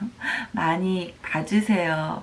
많이 봐주세요.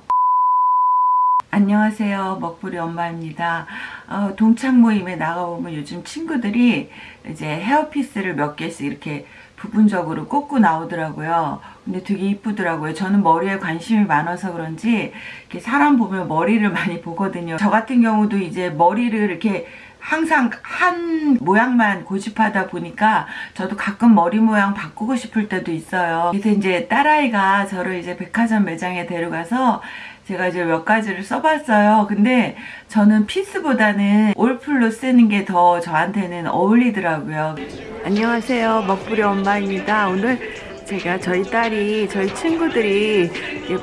안녕하세요. 먹부리 엄마입니다. 어, 동창 모임에 나가보면 요즘 친구들이 이제 헤어피스를 몇 개씩 이렇게 부분적으로 꽂고 나오더라고요. 근데 되게 이쁘더라고요. 저는 머리에 관심이 많아서 그런지 이렇게 사람 보면 머리를 많이 보거든요. 저 같은 경우도 이제 머리를 이렇게 항상 한 모양만 고집하다 보니까 저도 가끔 머리 모양 바꾸고 싶을 때도 있어요. 그래서 이제 딸아이가 저를 이제 백화점 매장에 데려가서 제가 이제 몇 가지를 써봤어요. 근데 저는 피스보다는 올플로 쓰는 게 더 저한테는 어울리더라고요. 안녕하세요. 먹부리 엄마입니다. 오늘 제가 저희 딸이 저희 친구들이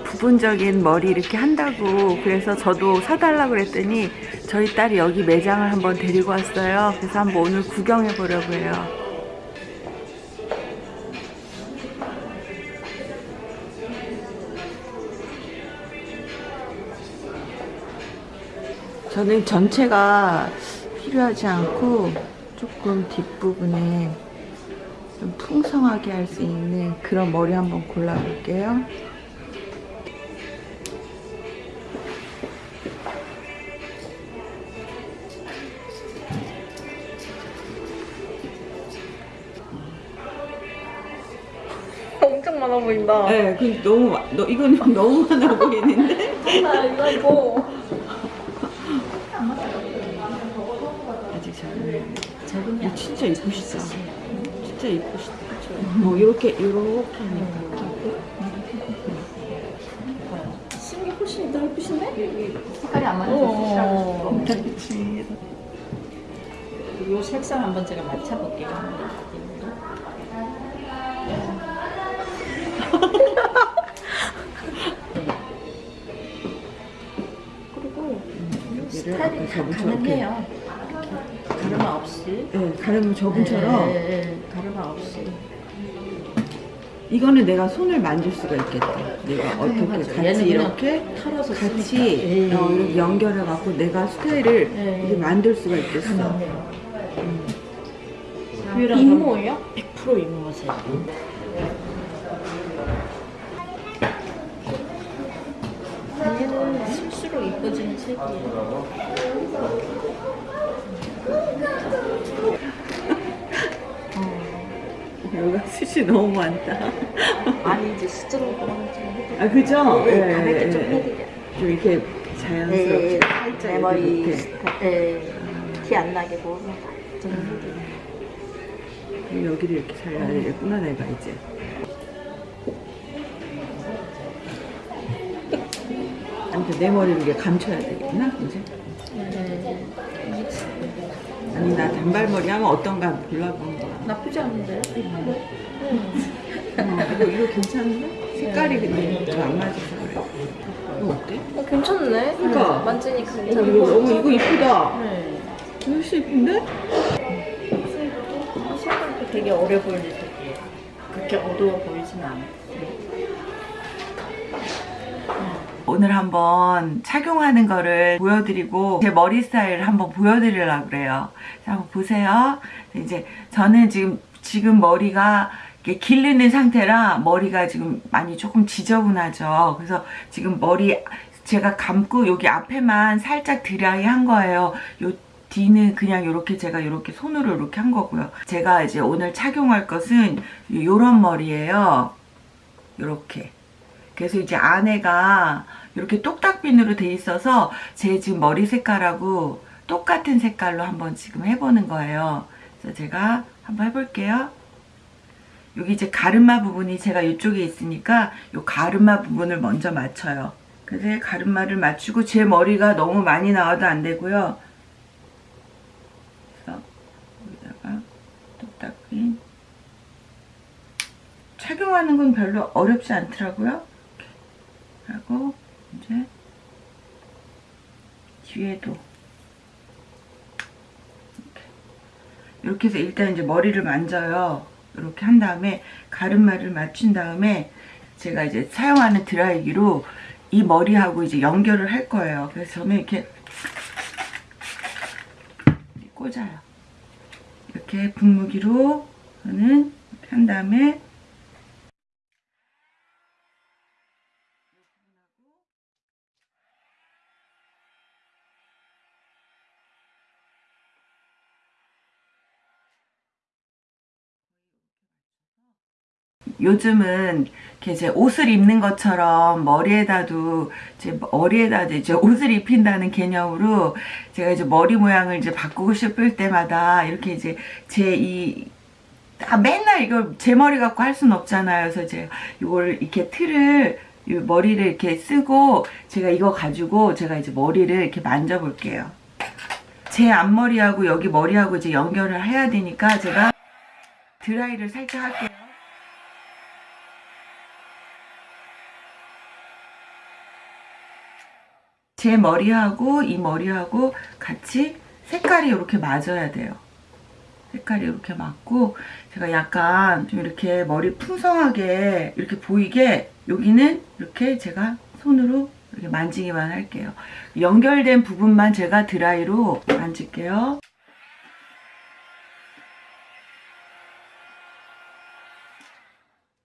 부분적인 머리 이렇게 한다고 그래서 저도 사달라고 그랬더니 저희 딸이 여기 매장을 한번 데리고 왔어요. 그래서 한번 오늘 구경해 보려고 해요. 저는 전체가 필요하지 않고 조금 뒷부분에 좀 풍성하게 할 수 있는 그런 머리 한번 골라볼게요. 엄청 많아 보인다. 네, 그 너무 마- 너 이건 너무 많아 보이는데 나 이거 이거. 아직 저는 이 진짜 이쁘시다. 진짜 이쁘시다. 뭐 이렇게 이렇게 하니까 신기 훨씬 더 예쁘신데? 색깔이 안 어. 그렇지. 이 색상 한번 제가 맞춰볼게요. 그리고 스타일이 다 가능해요. 가르마 없이. 네, 가르마 저분처럼 네, 네, 네. 가르마 없이. 이거는 내가 손을 만질 수가 있겠다. 내가 어떻게 맞아. 같이 이렇게 털어서 같이 쓰니까. 어, 예. 이렇게 연결해 갖고 내가 스타일을 예. 이렇게 만들 수가 있겠어. 가능해요. 이모예요? 100% 이모세요. 얘는 실수로 이뻐지는 색이에요. 여기가 숱이 너무 많다. 아니 이제 수저로 그런 좀. 아 그죠? 네, 예, 가볍게 예, 좀 예. 해드려요. 좀 이렇게 네, 자연스럽게 살짝 내 머리 이렇게 네, 티안 나게 뭐 좀. 그리고 여기를 이렇게 잘라야겠구나 내가 이제. 아무튼 내 머리를 이렇게 감춰야 되겠나 이제? 네. 아니 나 단발머리 하면 어떤가 골라본 거야. 나쁘지 않은데? 어, 이거 이거 괜찮은데? 색깔이 근데 좀 안 맞아서 그래. 이거 어때? 어, 괜찮네. 그러니까. 만지니까 어, 괜찮아. 이거 너무 이거 이쁘다. 네. 훨씬 이쁜데? 색깔도 되게 어려 보이는 색이에요. 그렇게 어두워 보이진 않아 오늘 한번 착용하는 거를 보여드리고 제 머리 스타일을 한번 보여드리려고 그래요. 자, 한번 보세요. 이제 저는 지금 지금 머리가 기르는 상태라 머리가 지금 많이 조금 지저분하죠. 그래서 지금 머리 제가 감고 여기 앞에만 살짝 드라이 한 거예요. 요 뒤는 그냥 이렇게 제가 이렇게 손으로 이렇게 한 거고요. 제가 이제 오늘 착용할 것은 요런 머리예요. 이렇게. 그래서 이제 안에가 이렇게 똑딱핀으로 돼 있어서 제 지금 머리 색깔하고 똑같은 색깔로 한번 지금 해보는 거예요. 그래서 제가 한번 해볼게요. 여기 이제 가르마 부분이 제가 이쪽에 있으니까 이 가르마 부분을 먼저 맞춰요. 그래서 가르마를 맞추고 제 머리가 너무 많이 나와도 안 되고요. 그래서 여기다가 똑딱핀 착용하는 건 별로 어렵지 않더라고요. 하고 이제 뒤에도 이렇게. 해서 일단 이제 머리를 만져요. 이렇게 한 다음에 가르마를 맞춘 다음에 제가 이제 사용하는 드라이기로 이 머리하고 이제 연결을 할 거예요. 그래서 저는 이렇게 꽂아요. 이렇게 분무기로 저는 한 다음에 요즘은 이렇게 제 옷을 입는 것처럼 머리에다도 제 머리에다도 이제 옷을 입힌다는 개념으로 제가 이제 머리 모양을 이제 바꾸고 싶을 때마다 이렇게 이제 제이 아, 맨날 이걸 제 머리 갖고 할 수는 없잖아요. 그래서 제가 이걸 이렇게 틀을 이 머리를 이렇게 쓰고 제가 이거 가지고 제가 이제 머리를 이렇게 만져볼게요. 제 앞머리하고 여기 머리하고 이제 연결을 해야 되니까 제가 드라이를 살짝 할게요. 제 머리하고 이 머리하고 같이 색깔이 이렇게 맞아야 돼요. 색깔이 이렇게 맞고 제가 약간 좀 이렇게 머리 풍성하게 이렇게 보이게 여기는 이렇게 제가 손으로 이렇게 만지기만 할게요. 연결된 부분만 제가 드라이로 만질게요.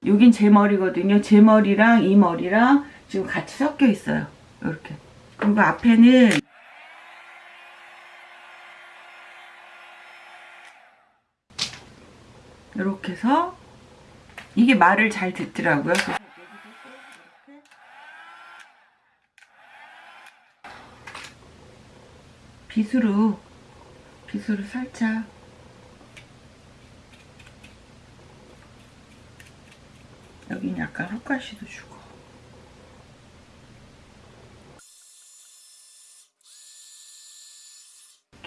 여긴 제 머리거든요. 제 머리랑 이 머리랑 지금 같이 섞여 있어요. 이렇게. 그리고 앞에는 이렇게 해서 이게 말을 잘 듣더라고요. 빗으로 빗으로 살짝 여긴 약간 흙가시도 주고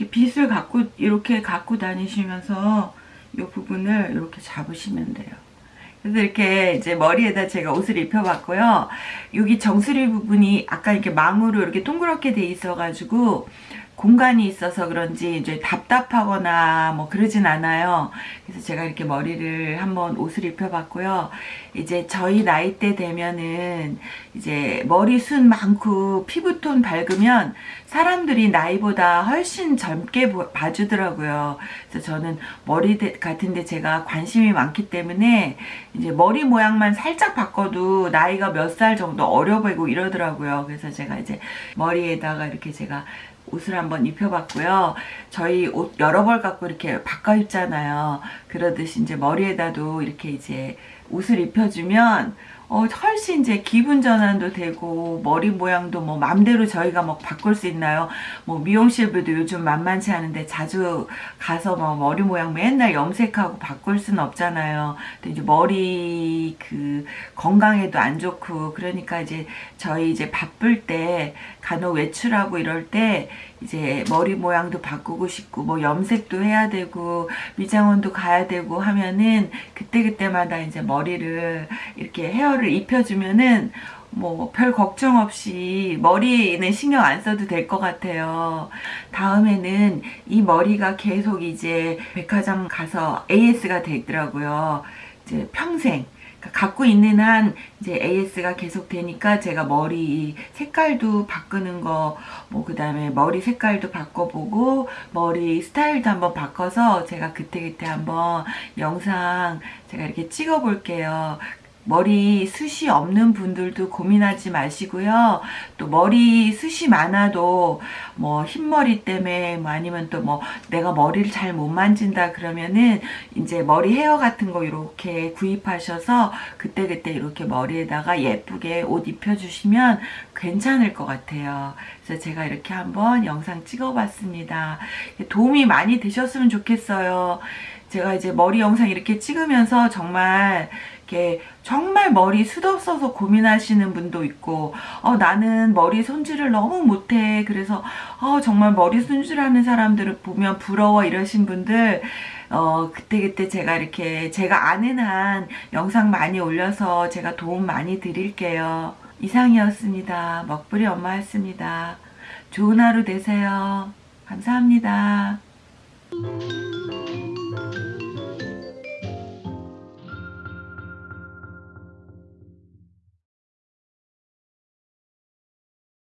이렇게 빗을 갖고 이렇게 갖고 다니시면서 이 부분을 이렇게 잡으시면 돼요. 그래서 이렇게 이제 머리에다 제가 옷을 입혀봤고요. 여기 정수리 부분이 아까 이렇게 망으로 이렇게 동그랗게 돼 있어가지고 공간이 있어서 그런지 이제 답답하거나 뭐 그러진 않아요. 그래서 제가 이렇게 머리를 한번 옷을 입혀봤고요. 이제 저희 나이 때 되면은 이제 머리숱 많고 피부톤 밝으면 사람들이 나이보다 훨씬 젊게 보- 봐주더라고요. 그래서 저는 머리 대- 같은데 제가 관심이 많기 때문에 이제 머리 모양만 살짝 바꿔도 나이가 몇 살 정도 어려 보이고 이러더라고요. 그래서 제가 이제 머리에다가 이렇게 제가 옷을 한번 입혀봤고요. 저희 옷 여러 벌 갖고 이렇게 바꿔 입잖아요. 그러듯이 이제 머리에다도 이렇게 이제 옷을 입혀주면 어, 훨씬 이제 기분 전환도 되고 머리 모양도 뭐 맘대로 저희가 뭐 바꿀 수 있나요? 뭐 미용실도 요즘 만만치 않은데 자주 가서 뭐 머리 모양 맨날 염색하고 바꿀 수는 없잖아요. 근데 이제 머리 그 건강에도 안 좋고 그러니까 이제 저희 이제 바쁠 때 간혹 외출하고 이럴 때 이제 머리 모양도 바꾸고 싶고 뭐 염색도 해야 되고 미장원도 가야 되고 하면은 그때그때마다 이제 머리를 이렇게 헤어를 입혀주면은 뭐 별 걱정 없이 머리는 신경 안 써도 될 것 같아요. 다음에는 이 머리가 계속 이제 백화점 가서 AS가 돼 있더라고요. 이제 평생. 그러니까 갖고 있는 한 이제 AS가 계속 되니까 제가 머리 색깔도 바꾸는 거, 뭐 그 다음에 머리 색깔도 바꿔보고 머리 스타일도 한번 바꿔서 제가 그때그때 한번 영상 제가 이렇게 찍어 볼게요. 머리 숱이 없는 분들도 고민하지 마시고요. 또 머리 숱이 많아도 뭐 흰머리 때문에 뭐 아니면 또 뭐 내가 머리를 잘 못 만진다 그러면은 이제 머리 헤어 같은 거 이렇게 구입하셔서 그때그때 이렇게 머리에다가 예쁘게 옷 입혀주시면 괜찮을 것 같아요. 그래서 제가 이렇게 한번 영상 찍어봤습니다. 도움이 많이 되셨으면 좋겠어요. 제가 이제 머리 영상 이렇게 찍으면서 정말 이렇게 정말 머리 숱 없어서 고민하시는 분도 있고 어, 나는 머리 손질을 너무 못해 그래서 어, 정말 머리 손질하는 사람들을 보면 부러워 이러신 분들 어, 그때 그때 제가 이렇게 제가 아는 한 영상 많이 올려서 제가 도움 많이 드릴게요. 이상이었습니다. 먹부리 엄마였습니다. 좋은 하루 되세요. 감사합니다.